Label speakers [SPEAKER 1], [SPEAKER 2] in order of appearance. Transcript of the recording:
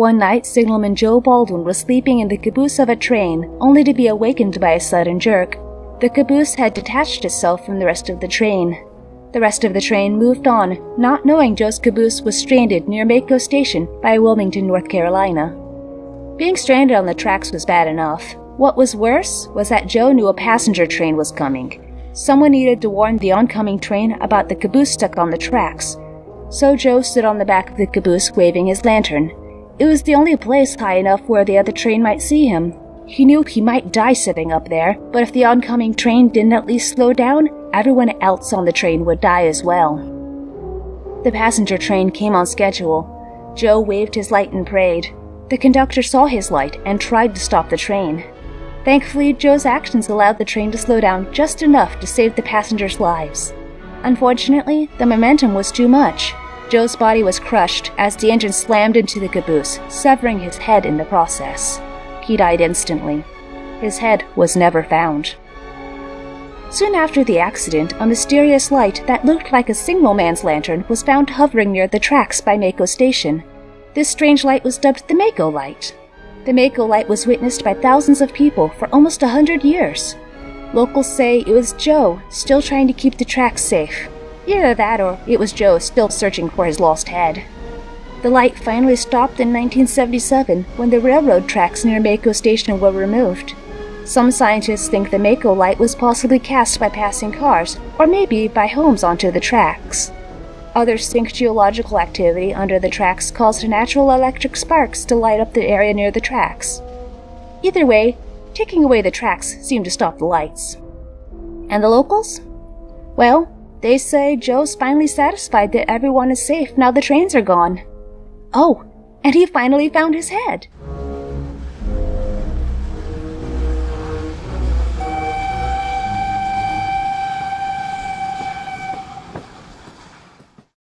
[SPEAKER 1] One night, signalman Joe Baldwin was sleeping in the caboose of a train, only to be awakened by a sudden jerk. The caboose had detached itself from the rest of the train. The rest of the train moved on, not knowing Joe's caboose was stranded near Maco Station by Wilmington, North Carolina. Being stranded on the tracks was bad enough. What was worse was that Joe knew a passenger train was coming. Someone needed to warn the oncoming train about the caboose stuck on the tracks. So Joe stood on the back of the caboose waving his lantern. It was the only place high enough where the other train might see him. He knew he might die sitting up there, but if the oncoming train didn't at least slow down, everyone else on the train would die as well. The passenger train came on schedule. Joe waved his light and prayed. The conductor saw his light and tried to stop the train. Thankfully, Joe's actions allowed the train to slow down just enough to save the passengers' lives. Unfortunately, the momentum was too much. Joe's body was crushed as the engine slammed into the caboose, severing his head in the process. He died instantly. His head was never found. Soon after the accident, a mysterious light that looked like a signalman's lantern was found hovering near the tracks by Maco Station. This strange light was dubbed the Maco Light. The Maco Light was witnessed by thousands of people for almost a hundred years. Locals say it was Joe still trying to keep the tracks safe. Either that or it was Joe still searching for his lost head. The light finally stopped in 1977 when the railroad tracks near Maco Station were removed. Some scientists think the Maco light was possibly cast by passing cars, or maybe by homes onto the tracks. Others think geological activity under the tracks caused natural electric sparks to light up the area near the tracks. Either way, taking away the tracks seemed to stop the lights. And the locals? Well, they say Joe's finally satisfied that everyone is safe now the trains are gone. Oh, and he finally found his head.